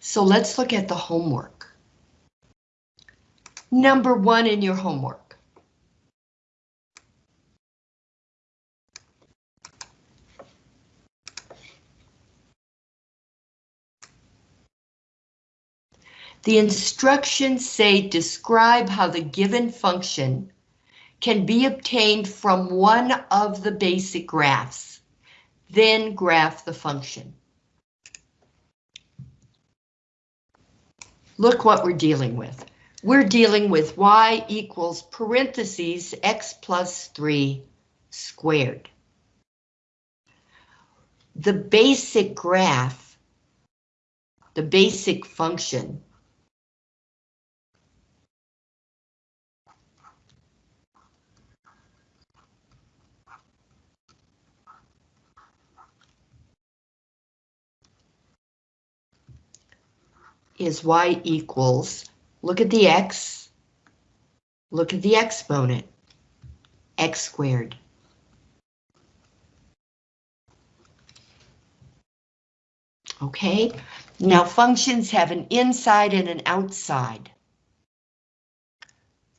So let's look at the homework. Number one in your homework. The instructions say describe how the given function can be obtained from one of the basic graphs. Then graph the function. Look what we're dealing with. We're dealing with y equals parentheses x plus 3 squared. The basic graph, the basic function, is y equals, look at the x, look at the exponent, x squared. Okay, now functions have an inside and an outside.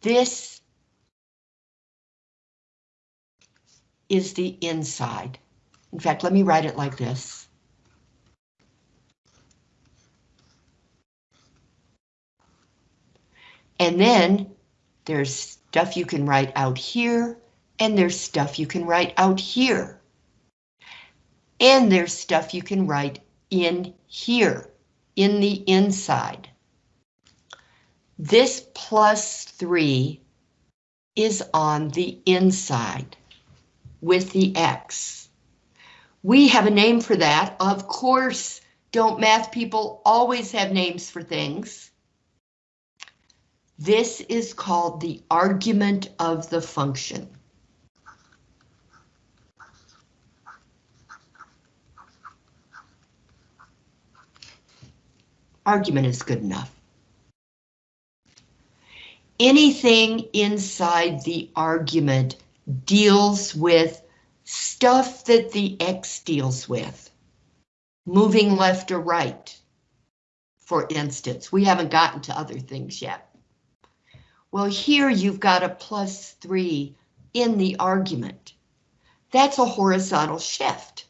This is the inside. In fact, let me write it like this. And then there's stuff you can write out here, and there's stuff you can write out here. And there's stuff you can write in here, in the inside. This plus 3 is on the inside with the X. We have a name for that. Of course, don't math people always have names for things? This is called the argument of the function. Argument is good enough. Anything inside the argument deals with stuff that the X deals with. Moving left or right, for instance. We haven't gotten to other things yet. Well, here you've got a plus 3 in the argument. That's a horizontal shift.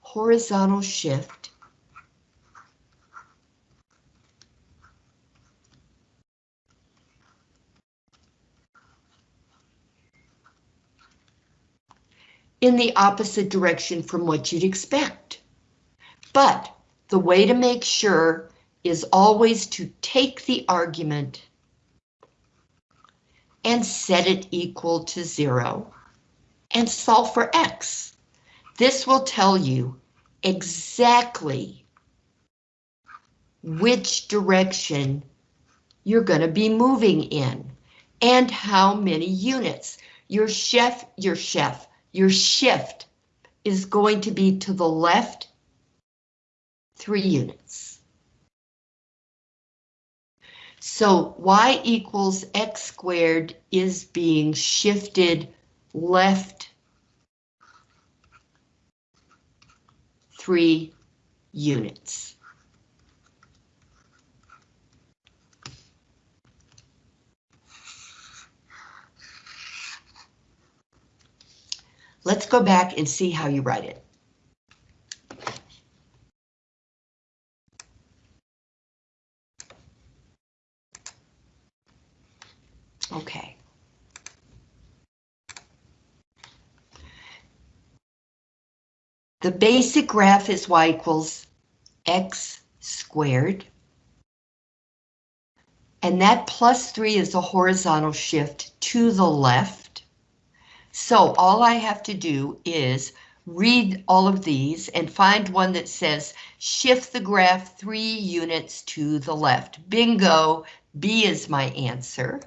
Horizontal shift. in the opposite direction from what you'd expect. But the way to make sure is always to take the argument and set it equal to zero and solve for X. This will tell you exactly which direction you're going to be moving in and how many units. Your chef, your chef, your shift is going to be to the left three units. So y equals x squared is being shifted left three units. Let's go back and see how you write it. Okay. The basic graph is y equals x squared. And that plus 3 is a horizontal shift to the left. So all I have to do is read all of these and find one that says shift the graph 3 units to the left. Bingo, B is my answer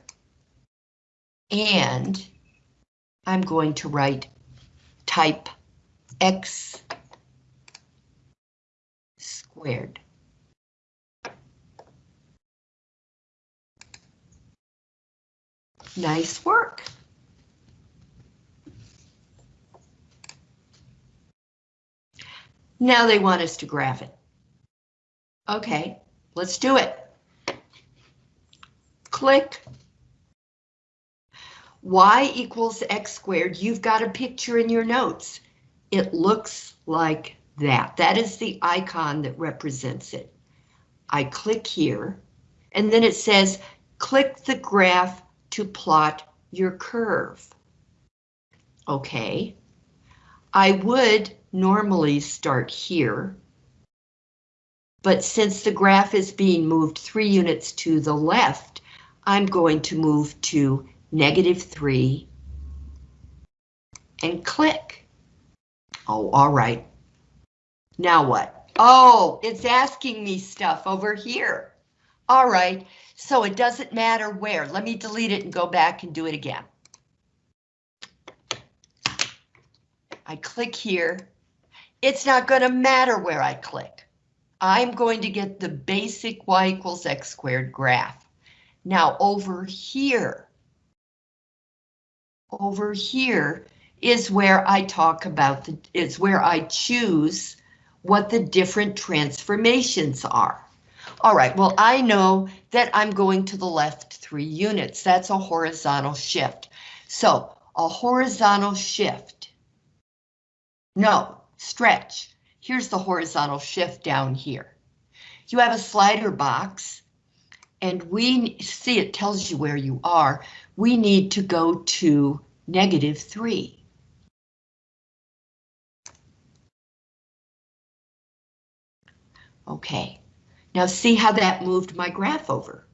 and I'm going to write type x squared. Nice work. Now they want us to graph it. Okay, let's do it. Click. Y equals X squared. You've got a picture in your notes. It looks like that. That is the icon that represents it. I click here, and then it says, click the graph to plot your curve. Okay. I would normally start here, but since the graph is being moved three units to the left, I'm going to move to negative three and click. Oh, all right. Now what? Oh, it's asking me stuff over here. All right, so it doesn't matter where. Let me delete it and go back and do it again. I click here. It's not going to matter where I click. I'm going to get the basic y equals x squared graph. Now over here, over here is where I talk about the, is where I choose what the different transformations are. All right, well, I know that I'm going to the left three units. That's a horizontal shift. So a horizontal shift. No, stretch. Here's the horizontal shift down here. You have a slider box and we see it tells you where you are. We need to go to negative three. Okay, now see how that moved my graph over.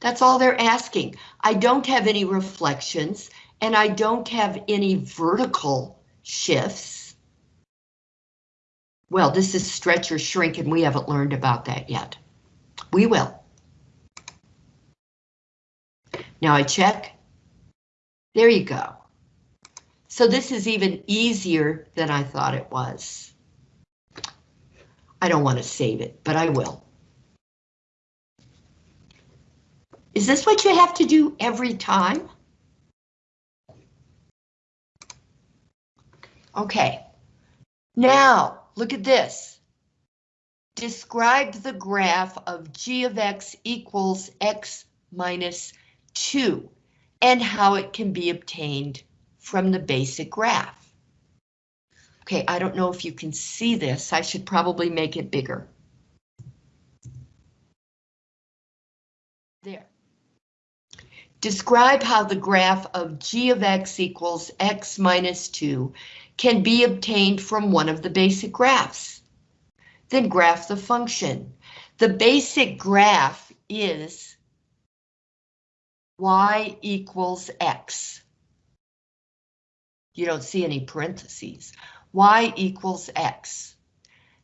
That's all they're asking. I don't have any reflections and I don't have any vertical shifts. Well, this is stretch or shrink and we haven't learned about that yet. We will. Now I check. There you go. So this is even easier than I thought it was. I don't want to save it, but I will. Is this what you have to do every time? Okay, now look at this. Describe the graph of g of x equals x minus 2 and how it can be obtained from the basic graph. Okay, I don't know if you can see this. I should probably make it bigger. There. Describe how the graph of g of x equals x minus 2 can be obtained from one of the basic graphs. Then graph the function. The basic graph is y equals x. You don't see any parentheses y equals x.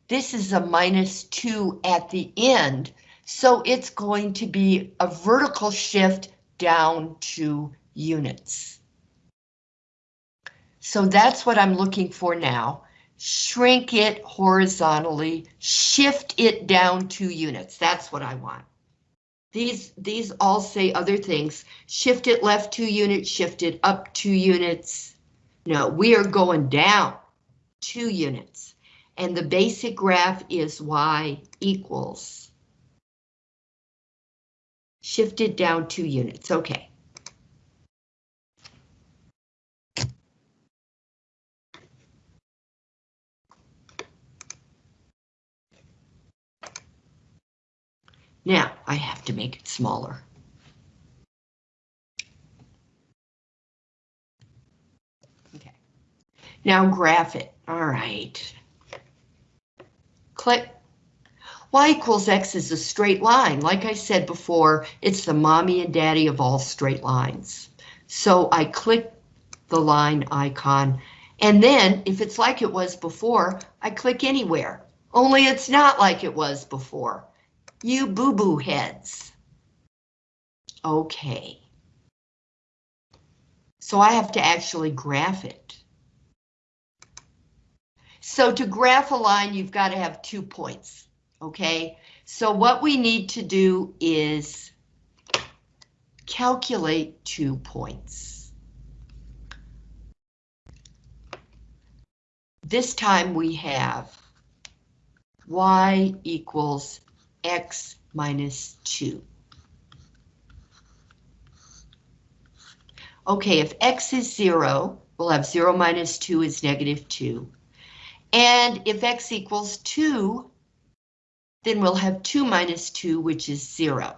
This is a minus 2 at the end, so it's going to be a vertical shift down two units. So that's what I'm looking for now. Shrink it horizontally, shift it down two units. That's what I want. These, these all say other things. Shift it left two units, shift it up two units. No, we are going down two units. And the basic graph is y equals. Shifted down two units, okay. Now I have to make it smaller. Okay. Now graph it. All right. Click. Y equals X is a straight line. Like I said before, it's the mommy and daddy of all straight lines. So I click the line icon, and then if it's like it was before, I click anywhere. Only it's not like it was before. You boo-boo heads. Okay. So I have to actually graph it. So to graph a line, you've got to have two points, okay? So what we need to do is calculate two points. this time we have y equals x minus 2. Okay, if x is 0, we'll have 0 minus 2 is negative 2. And if x equals 2, then we'll have 2 minus 2, which is 0.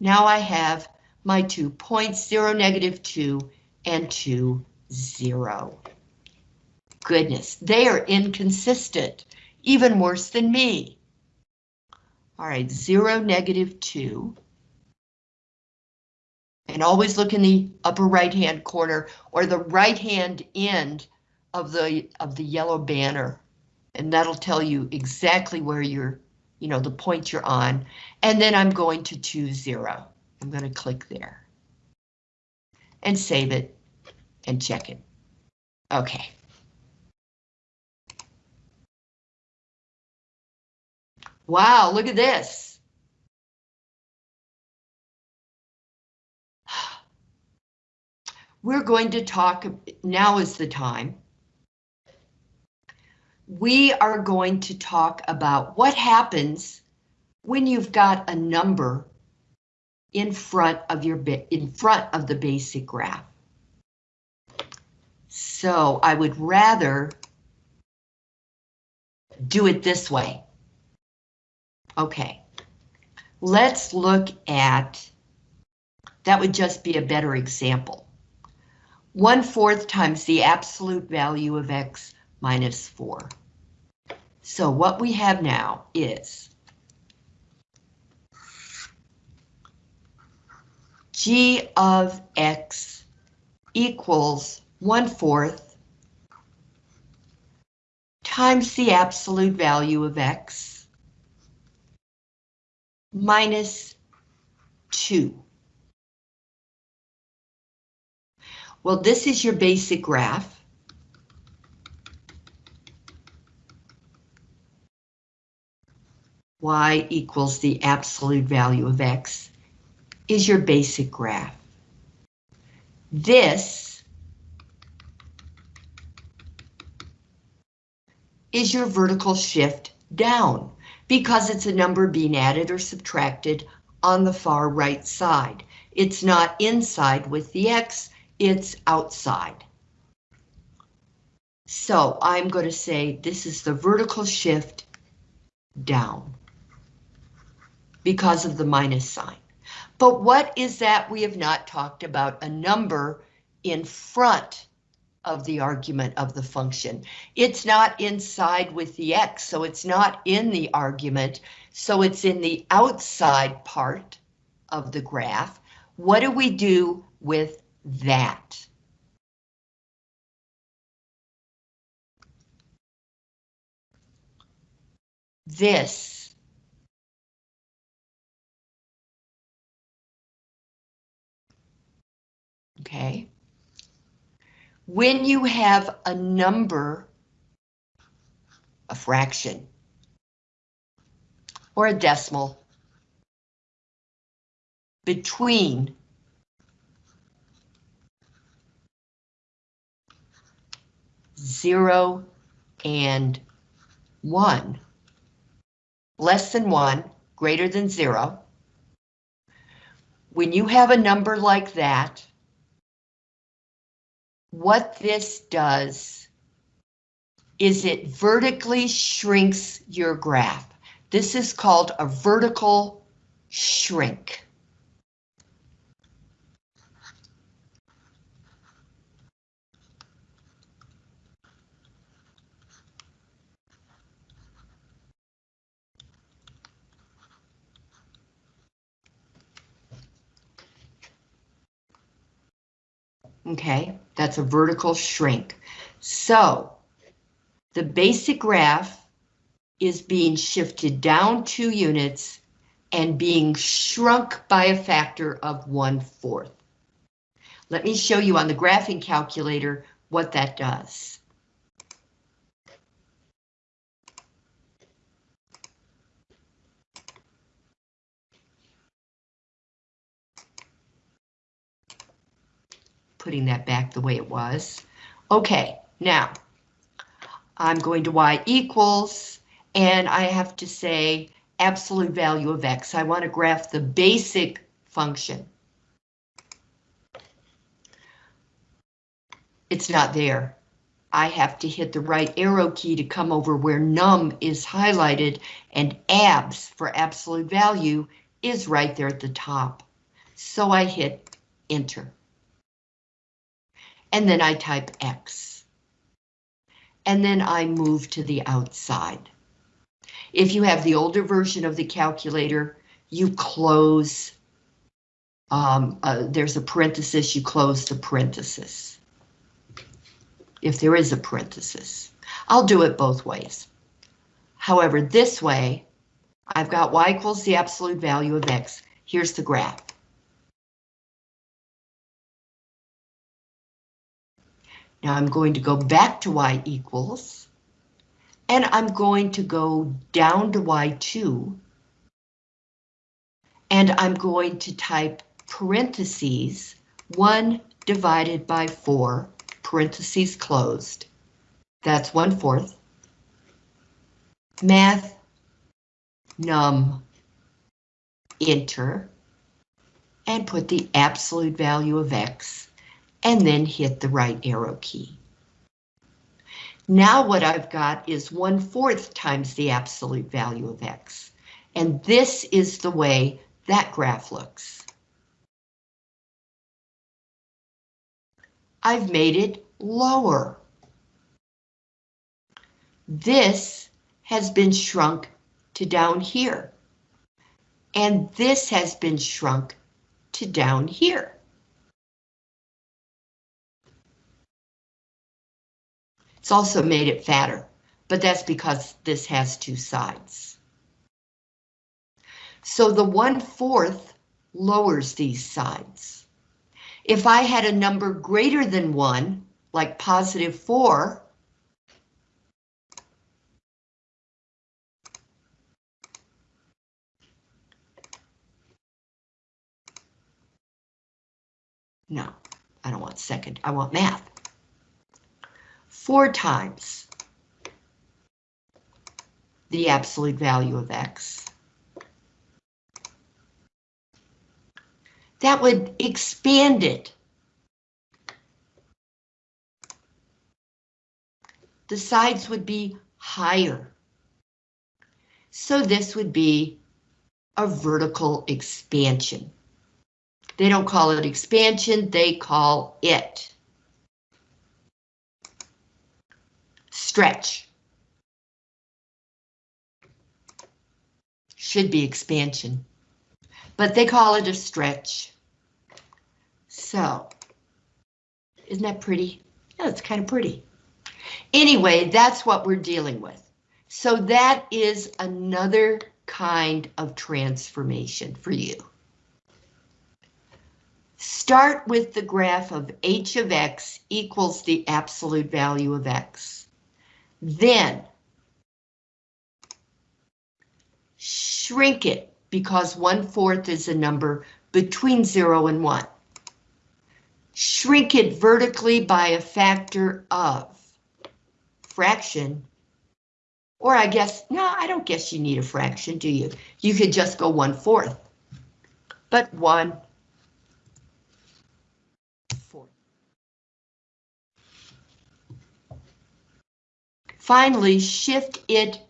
Now I have my two points, 0, negative 2, and 2, 0. Goodness, they are inconsistent, even worse than me. All right, 0, negative 2. And always look in the upper right-hand corner or the right-hand end of the of the yellow banner. And that'll tell you exactly where you're, you know, the point you're on. And then I'm going to choose zero. I'm going to click there. And save it and check it. Okay. Wow, look at this. We're going to talk, now is the time. We are going to talk about what happens when you've got a number in front of your in front of the basic graph. So I would rather do it this way. Okay, let's look at, that would just be a better example. 1 fourth times the absolute value of x minus 4. So what we have now is g of x equals 1 fourth times the absolute value of x minus 2. Well, this is your basic graph. y equals the absolute value of x is your basic graph. This is your vertical shift down because it's a number being added or subtracted on the far right side. It's not inside with the x, it's outside. So I'm going to say this is the vertical shift down because of the minus sign. But what is that we have not talked about a number in front of the argument of the function. It's not inside with the x, so it's not in the argument, so it's in the outside part of the graph. What do we do with that. This. Okay. When you have a number, a fraction, or a decimal between zero and one. Less than one, greater than zero. When you have a number like that, what this does is it vertically shrinks your graph. This is called a vertical shrink. Okay, that's a vertical shrink. So the basic graph is being shifted down two units and being shrunk by a factor of one fourth. Let me show you on the graphing calculator what that does. Putting that back the way it was. Okay, now, I'm going to y equals, and I have to say absolute value of x. I want to graph the basic function. It's not there. I have to hit the right arrow key to come over where num is highlighted and abs for absolute value is right there at the top. So I hit enter. And then I type X. And then I move to the outside. If you have the older version of the calculator, you close, um, uh, there's a parenthesis, you close the parenthesis. If there is a parenthesis. I'll do it both ways. However, this way, I've got y equals the absolute value of x. Here's the graph. Now I'm going to go back to y equals, and I'm going to go down to y2, and I'm going to type parentheses 1 divided by 4, parentheses closed. That's 1 fourth. Math, num, enter, and put the absolute value of x and then hit the right arrow key. Now what I've got is 1 fourth times the absolute value of x. And this is the way that graph looks. I've made it lower. This has been shrunk to down here. And this has been shrunk to down here. It's also made it fatter, but that's because this has two sides. So the 1 fourth lowers these sides. If I had a number greater than 1, like positive 4, No, I don't want second, I want math four times the absolute value of x. That would expand it. The sides would be higher. So this would be a vertical expansion. They don't call it expansion, they call it Stretch. Should be expansion, but they call it a stretch. So, isn't that pretty? Yeah, it's kind of pretty. Anyway, that's what we're dealing with. So that is another kind of transformation for you. Start with the graph of h of x equals the absolute value of x. Then shrink it because one fourth is a number between zero and one. Shrink it vertically by a factor of fraction. Or I guess, no, I don't guess you need a fraction, do you? You could just go one fourth. But one Finally, shift it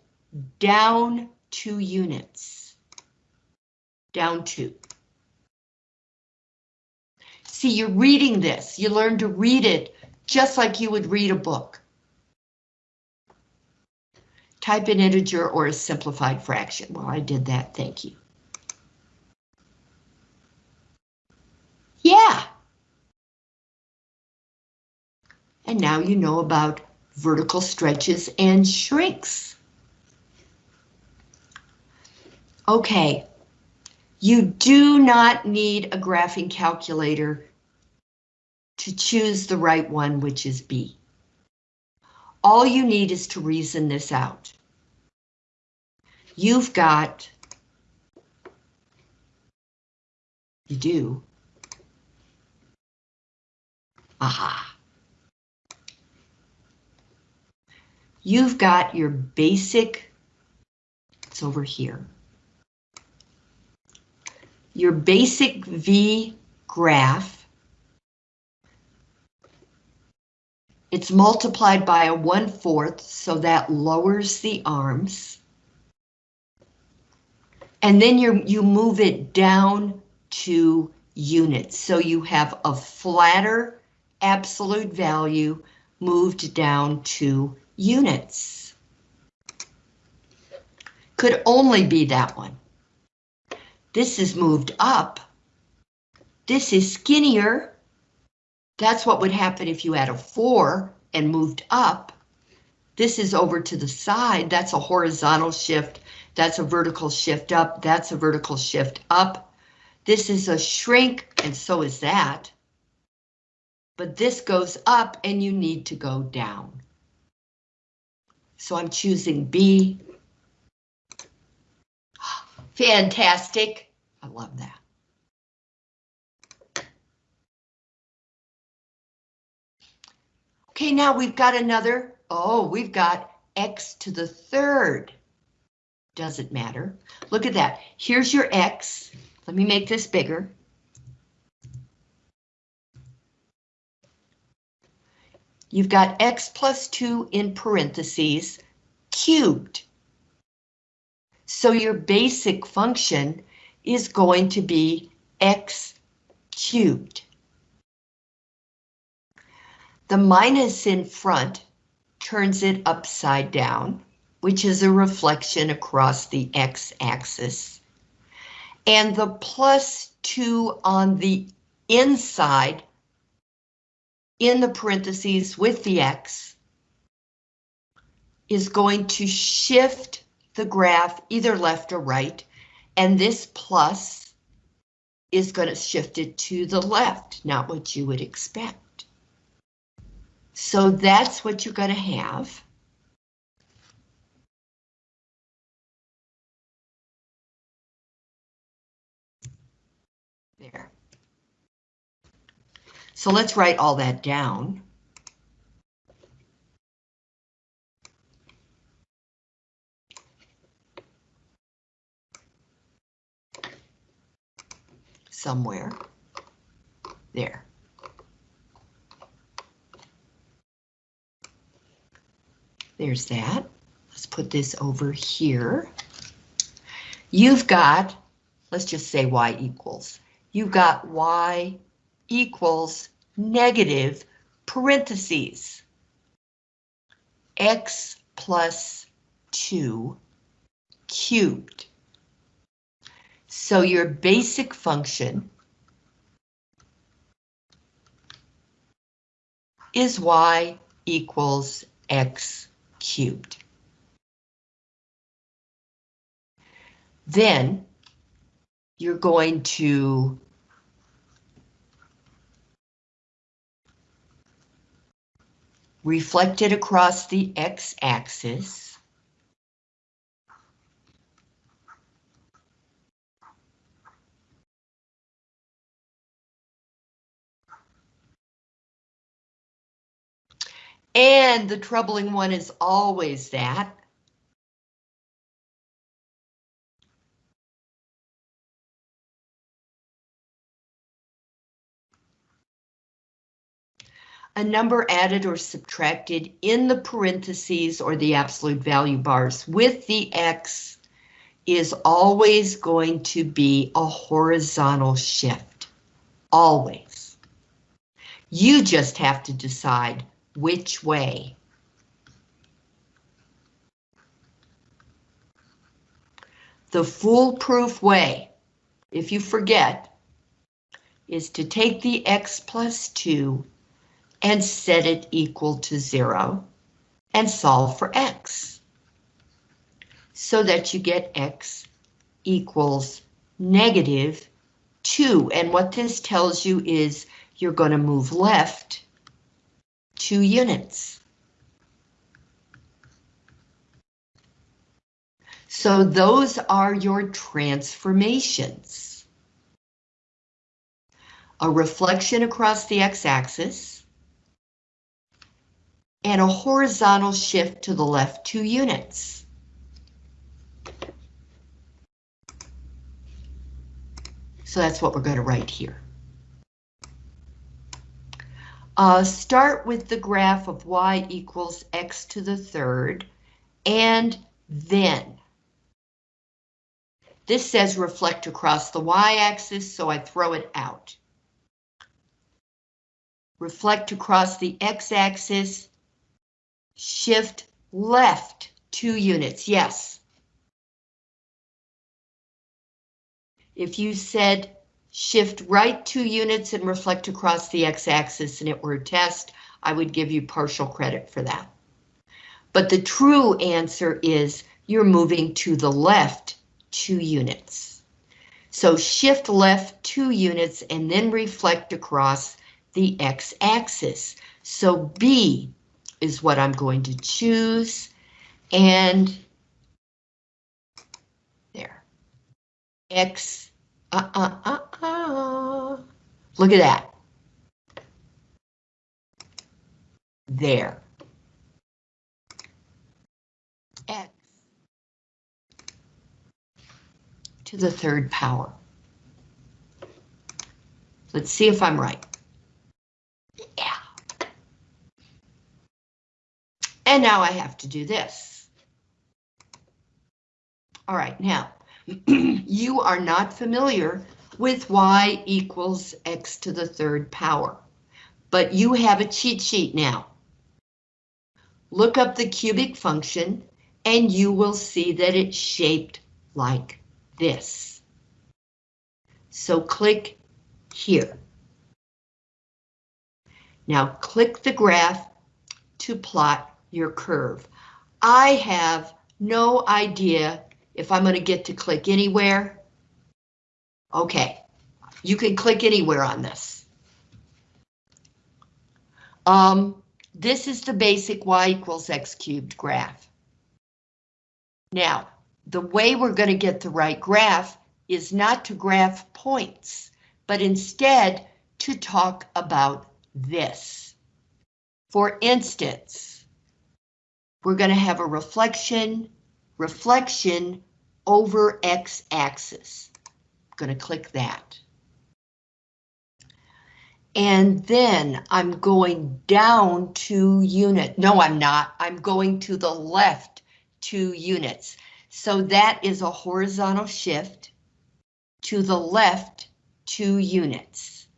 down two units. Down two. See, you're reading this. You learn to read it just like you would read a book. Type an integer or a simplified fraction. Well, I did that, thank you. Yeah. And now you know about vertical stretches and shrinks. Okay, you do not need a graphing calculator to choose the right one, which is B. All you need is to reason this out. You've got, you do, aha. You've got your basic, it's over here, your basic V graph, it's multiplied by a one-fourth, so that lowers the arms. And then you you move it down two units, so you have a flatter absolute value moved down two units. Could only be that one. This is moved up. This is skinnier. That's what would happen if you had a 4 and moved up. This is over to the side. That's a horizontal shift. That's a vertical shift up. That's a vertical shift up. This is a shrink, and so is that. But this goes up, and you need to go down. So I'm choosing B. Fantastic. I love that. Okay, now we've got another, oh, we've got x to the third. Doesn't matter. Look at that. Here's your x. Let me make this bigger. You've got x plus 2 in parentheses cubed. So your basic function is going to be x cubed. The minus in front turns it upside down, which is a reflection across the x-axis. And the plus 2 on the inside in the parentheses with the X is going to shift the graph either left or right, and this plus is going to shift it to the left, not what you would expect. So that's what you're going to have. There. So let's write all that down. Somewhere. There. There's that. Let's put this over here. You've got, let's just say y equals. You've got y equals negative parentheses x plus 2 cubed. So your basic function is y equals x cubed. Then you're going to reflected across the x-axis. And the troubling one is always that a number added or subtracted in the parentheses or the absolute value bars with the X is always going to be a horizontal shift. Always. You just have to decide which way. The foolproof way, if you forget, is to take the X plus 2 and set it equal to zero and solve for x so that you get x equals negative 2. And what this tells you is you're going to move left 2 units. So those are your transformations. A reflection across the x-axis and a horizontal shift to the left two units. So that's what we're going to write here. Uh, start with the graph of y equals x to the third, and then. This says reflect across the y-axis, so I throw it out. Reflect across the x-axis, shift left two units, yes. If you said shift right two units and reflect across the x-axis and it were a test, I would give you partial credit for that. But the true answer is you're moving to the left two units. So shift left two units and then reflect across the x-axis. So B is what I'm going to choose and there. X, uh, uh, uh, uh. Look at that. There. X to the third power. Let's see if I'm right. And now I have to do this. All right, now, you are not familiar with y equals x to the third power, but you have a cheat sheet now. Look up the cubic function and you will see that it's shaped like this. So click here. Now click the graph to plot your curve. I have no idea if I'm going to get to click anywhere. Okay, you can click anywhere on this. Um, this is the basic y equals x cubed graph. Now, the way we're going to get the right graph is not to graph points, but instead to talk about this. For instance, we're going to have a reflection, reflection over x-axis. I'm going to click that. And then I'm going down two unit. No, I'm not. I'm going to the left two units. So that is a horizontal shift to the left two units.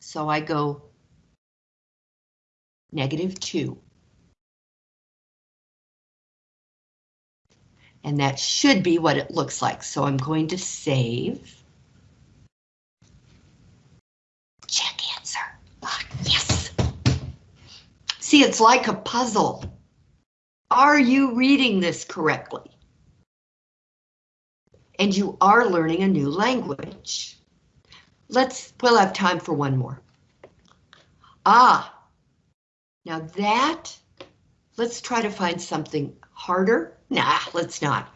So I go negative two. And that should be what it looks like. So I'm going to save. Check answer. Ah, yes. See, it's like a puzzle. Are you reading this correctly? And you are learning a new language. Let's, we'll have time for one more. Ah, now that, let's try to find something harder. Nah, let's not.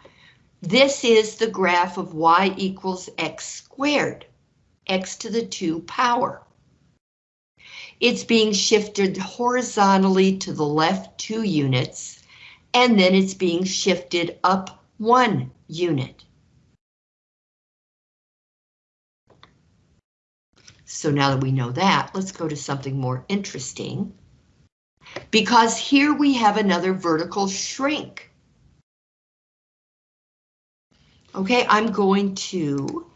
This is the graph of y equals x squared, x to the 2 power. It's being shifted horizontally to the left two units, and then it's being shifted up one unit. So now that we know that, let's go to something more interesting. Because here we have another vertical shrink. Okay, I'm going to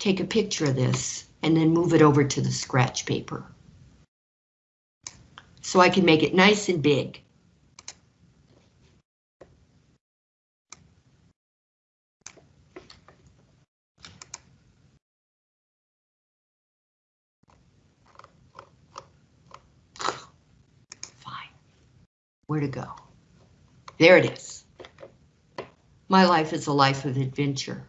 take a picture of this and then move it over to the scratch paper. So I can make it nice and big. Fine. where to go. There it is. My life is a life of adventure.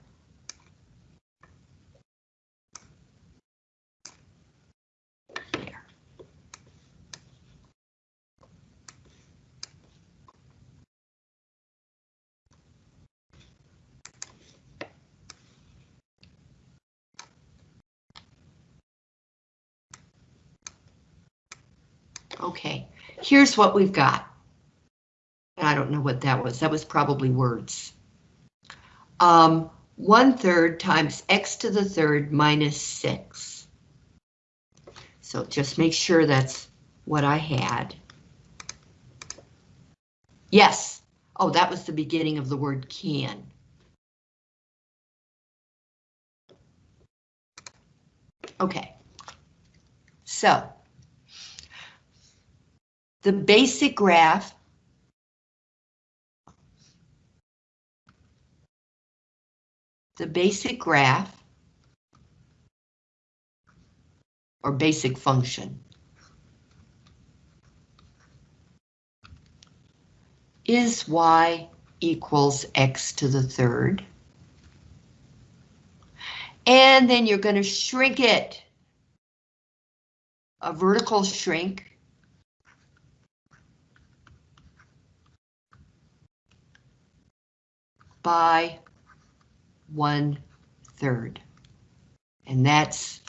Okay, here's what we've got. I don't know what that was. That was probably words. Um, one third times x to the third minus six. So just make sure that's what I had. Yes. Oh, that was the beginning of the word can. Okay. So the basic graph the basic graph or basic function is y equals x to the third. And then you're going to shrink it. A vertical shrink. by one third. And that's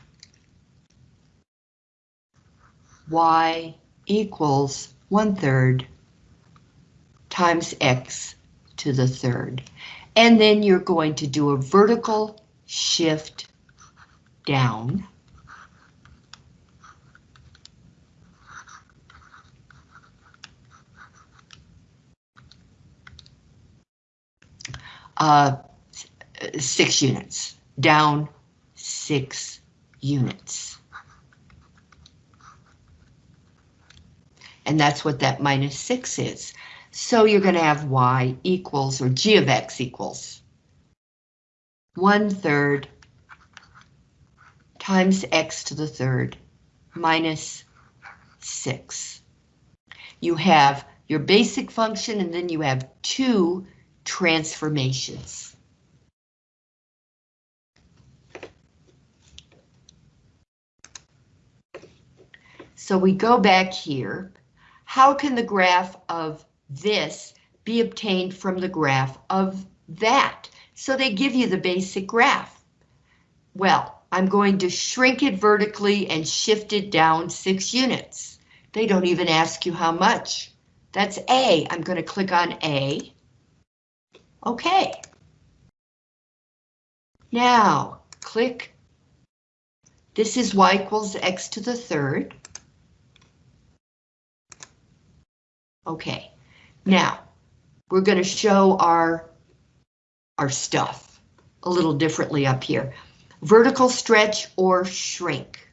y equals one third times x to the third. And then you're going to do a vertical shift down. Uh, six units, down six units. And that's what that minus six is. So you're going to have y equals, or g of x equals, one third times x to the third minus six. You have your basic function and then you have two transformations. So we go back here. How can the graph of this be obtained from the graph of that? So they give you the basic graph. Well, I'm going to shrink it vertically and shift it down six units. They don't even ask you how much. That's A. I'm going to click on A. Okay. Now, click. This is y equals x to the third. Okay, now we're going to show our, our stuff a little differently up here. Vertical stretch or shrink.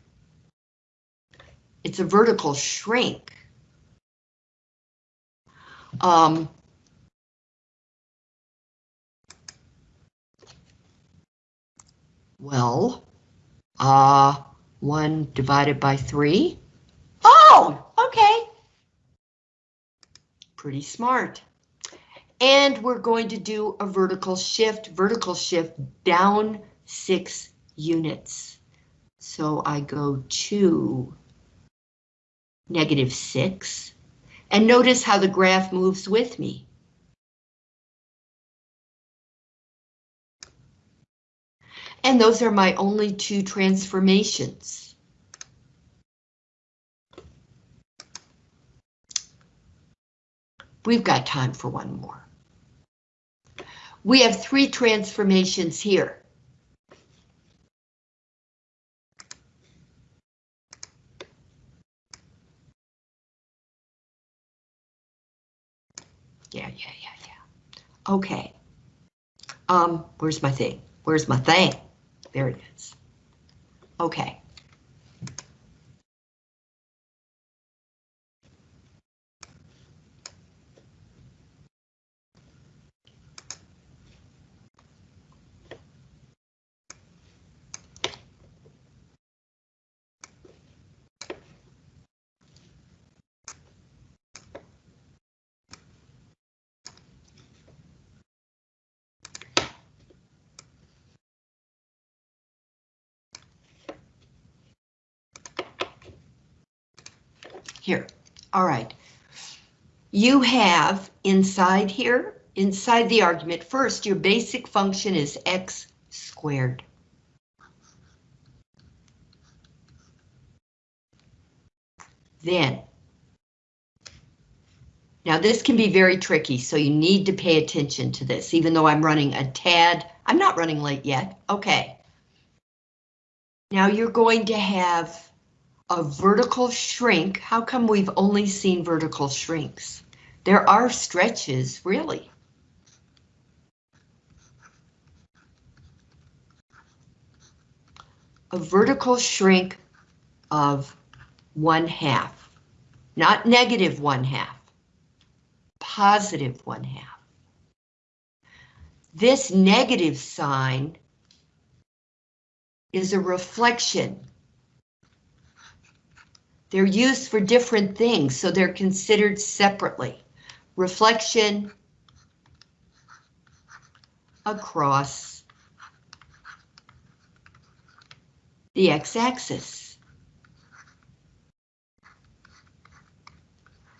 It's a vertical shrink. Um, well, uh, one divided by three. Oh, okay pretty smart. And we're going to do a vertical shift, vertical shift down six units. So I go to negative six, and notice how the graph moves with me. And those are my only two transformations. We've got time for one more. We have three transformations here. Yeah, yeah, yeah, yeah. Okay. Um, where's my thing? Where's my thing? There it is. Okay. Here, all right. You have inside here, inside the argument, first your basic function is x squared. Then Now this can be very tricky, so you need to pay attention to this, even though I'm running a tad. I'm not running late yet, okay. Now you're going to have a vertical shrink. How come we've only seen vertical shrinks? There are stretches, really. A vertical shrink of one half, not negative one half, positive one half. This negative sign is a reflection. They're used for different things, so they're considered separately. Reflection across the x-axis.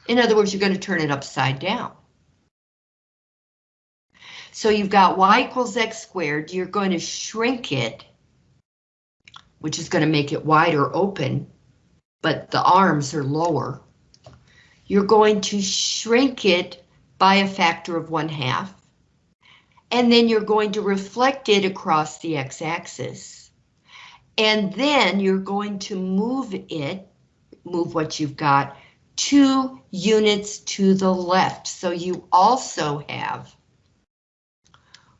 In other words, you're going to turn it upside down. So you've got y equals x squared, you're going to shrink it, which is going to make it wider open, but the arms are lower. You're going to shrink it by a factor of one half, and then you're going to reflect it across the x-axis. And then you're going to move it, move what you've got, two units to the left. So you also have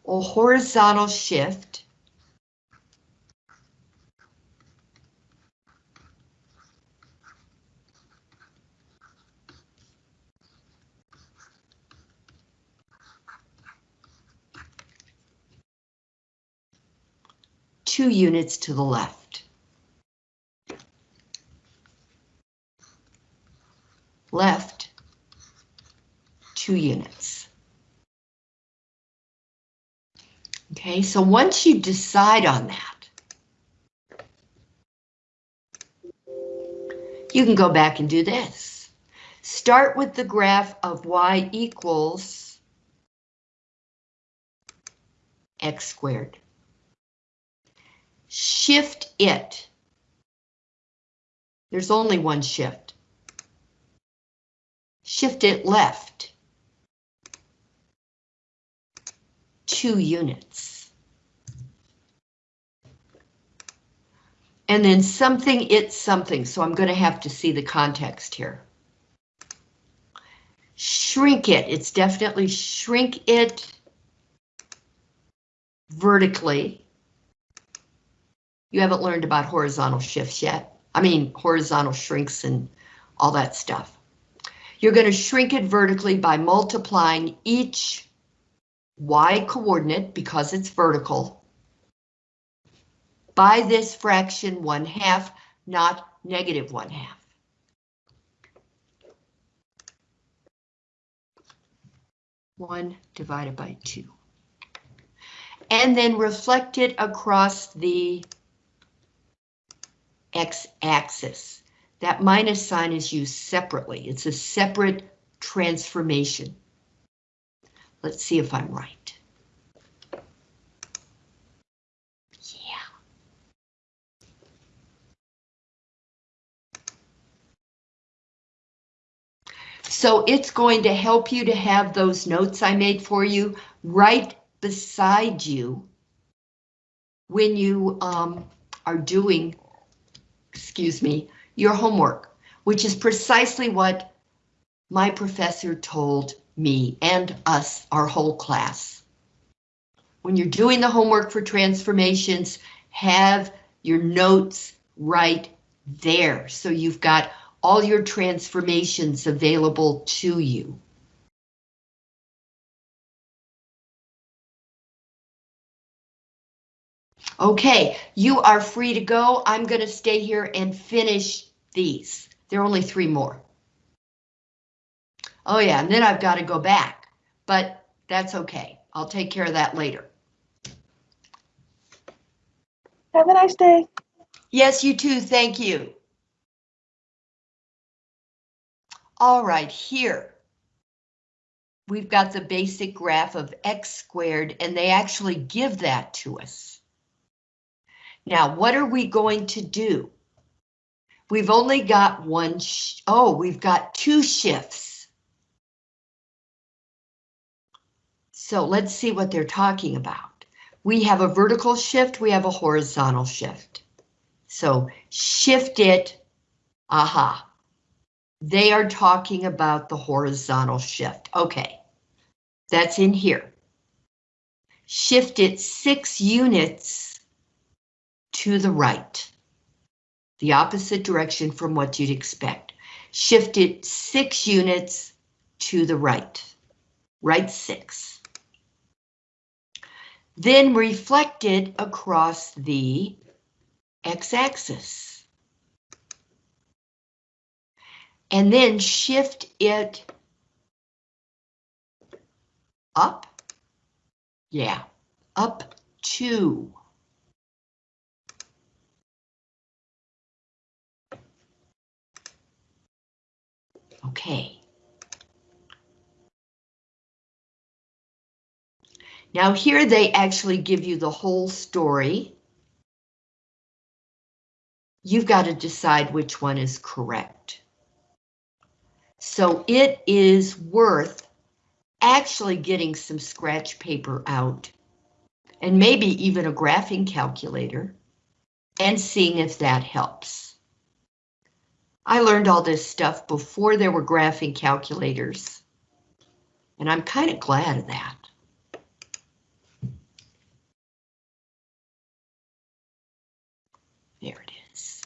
a horizontal shift two units to the left. Left, two units. Okay, so once you decide on that, you can go back and do this. Start with the graph of y equals x squared. Shift it. There's only one shift. Shift it left. two units. And then something, it's something, so I'm going to have to see the context here. Shrink it, it's definitely shrink it vertically. You haven't learned about horizontal shifts yet. I mean, horizontal shrinks and all that stuff. You're going to shrink it vertically by multiplying each y coordinate, because it's vertical, by this fraction 1 half, not negative 1 half. One divided by two. And then reflect it across the x-axis. That minus sign is used separately. It's a separate transformation. Let's see if I'm right. Yeah. So it's going to help you to have those notes I made for you right beside you when you um, are doing, excuse me, your homework, which is precisely what my professor told me and us, our whole class. When you're doing the homework for transformations, have your notes right there. So you've got all your transformations available to you. Okay, you are free to go. I'm going to stay here and finish these. There are only three more. Oh yeah, and then I've got to go back, but that's okay. I'll take care of that later. Have a nice day. Yes, you too, thank you. All right, here. We've got the basic graph of x squared, and they actually give that to us. Now, what are we going to do? We've only got one, oh, we've got two shifts. So let's see what they're talking about. We have a vertical shift, we have a horizontal shift. So shift it, aha. They are talking about the horizontal shift. Okay, that's in here. Shift it six units to the right. The opposite direction from what you'd expect. Shift it six units to the right. Right six. Then reflect it across the x-axis. And then shift it up. Yeah, up two. Okay. Now here they actually give you the whole story. You've got to decide which one is correct. So it is worth actually getting some scratch paper out and maybe even a graphing calculator and seeing if that helps. I learned all this stuff before there were graphing calculators, and I'm kind of glad of that. There it is.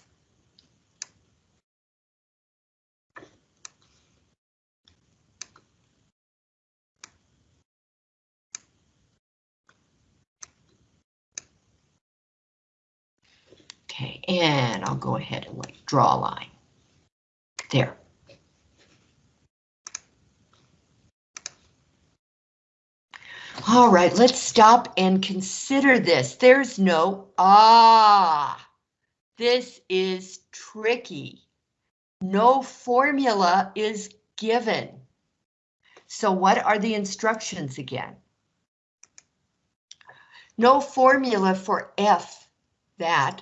Okay, and I'll go ahead and like draw a line. There. All right, let's stop and consider this. There's no, ah, this is tricky. No formula is given. So what are the instructions again? No formula for F that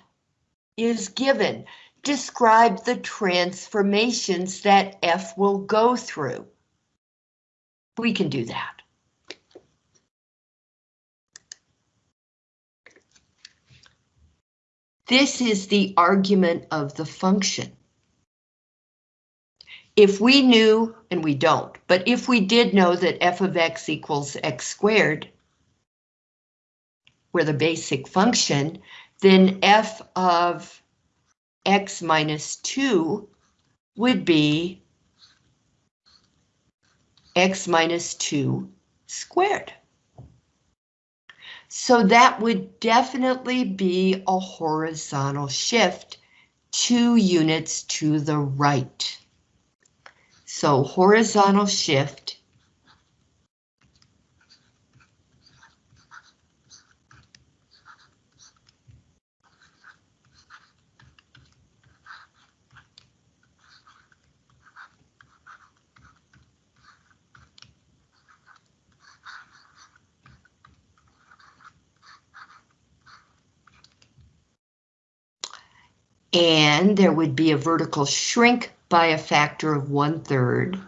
is given. Describe the transformations that F will go through. We can do that. This is the argument of the function. If we knew, and we don't, but if we did know that f of x equals x squared, we're the basic function, then f of x minus 2 would be x minus 2 squared. So that would definitely be a horizontal shift two units to the right. So horizontal shift and there would be a vertical shrink by a factor of one third.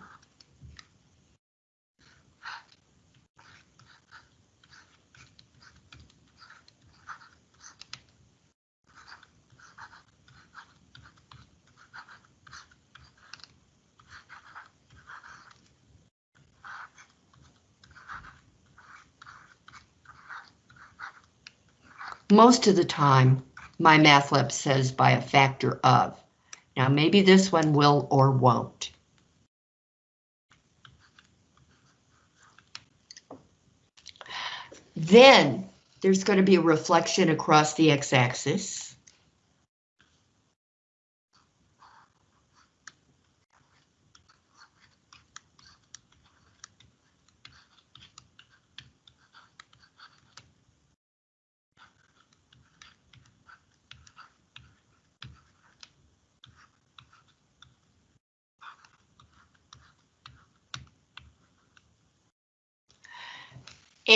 Most of the time, MyMathLab says by a factor of. Now maybe this one will or won't. Then there's going to be a reflection across the x-axis.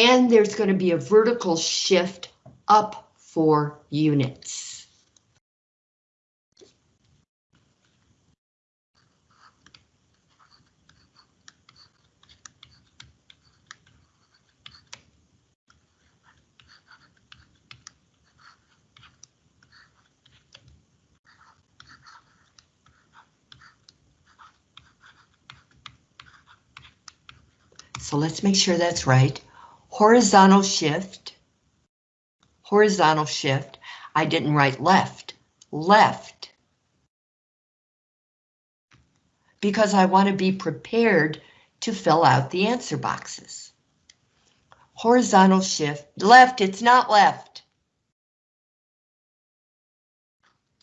and there's going to be a vertical shift up four units. So let's make sure that's right. Horizontal shift. Horizontal shift. I didn't write left. Left. Because I want to be prepared to fill out the answer boxes. Horizontal shift. Left, it's not left.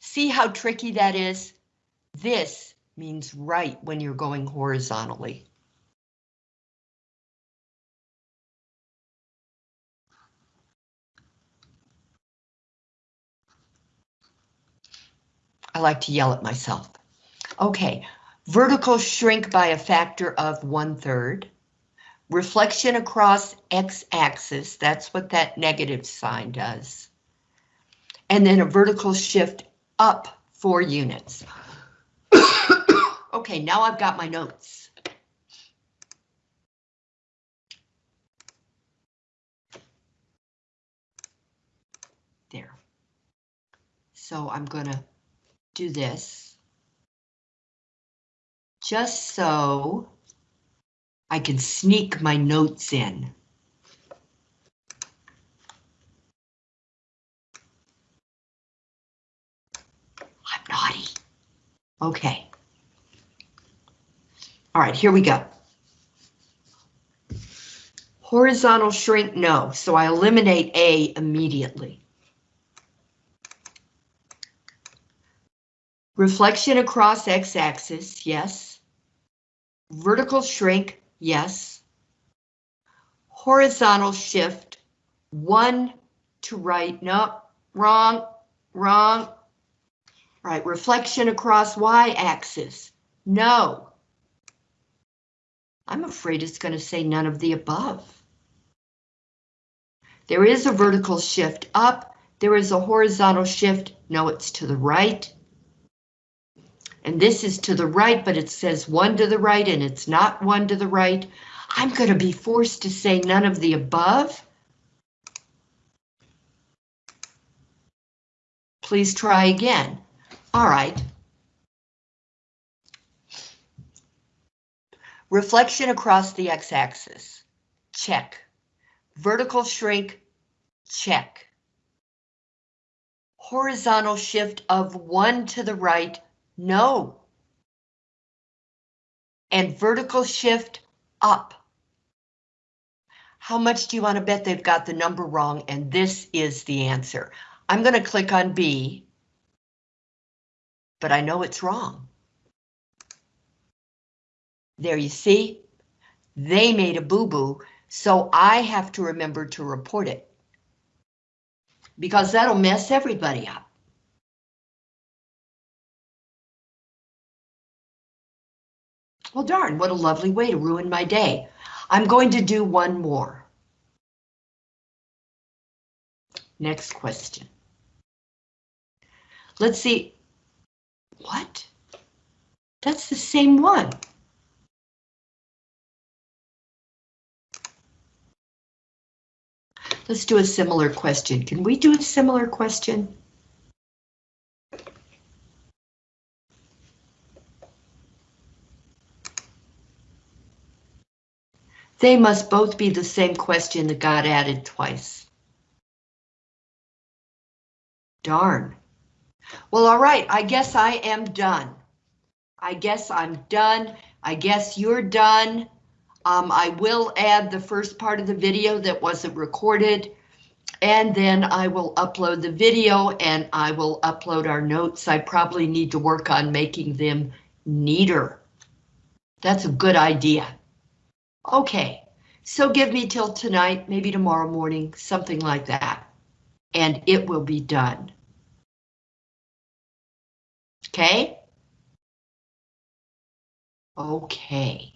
See how tricky that is? This means right when you're going horizontally. I like to yell at myself. Okay, vertical shrink by a factor of one third. Reflection across x-axis, that's what that negative sign does. And then a vertical shift up four units. okay, now I've got my notes. There. So I'm gonna do this. Just so I can sneak my notes in. I'm naughty. Okay. All right, here we go. Horizontal shrink, no, so I eliminate A immediately. Reflection across x-axis, yes. Vertical shrink, yes. Horizontal shift, one to right, no, wrong, wrong. Right, reflection across y-axis, no. I'm afraid it's going to say none of the above. There is a vertical shift up, there is a horizontal shift, no, it's to the right. And this is to the right, but it says one to the right and it's not one to the right. I'm going to be forced to say none of the above. Please try again. All right. Reflection across the x-axis. Check. Vertical shrink. Check. Horizontal shift of one to the right. No. And vertical shift up. How much do you want to bet they've got the number wrong? And this is the answer. I'm going to click on B. But I know it's wrong. There you see, they made a boo-boo, so I have to remember to report it. Because that'll mess everybody up. Well, darn, what a lovely way to ruin my day. I'm going to do one more. Next question. Let's see. What? That's the same one. Let's do a similar question. Can we do a similar question? They must both be the same question that got added twice. Darn. Well, all right, I guess I am done. I guess I'm done. I guess you're done. Um, I will add the first part of the video that wasn't recorded. And then I will upload the video and I will upload our notes. I probably need to work on making them neater. That's a good idea. Okay, so give me till tonight, maybe tomorrow morning, something like that. And it will be done. Okay? Okay.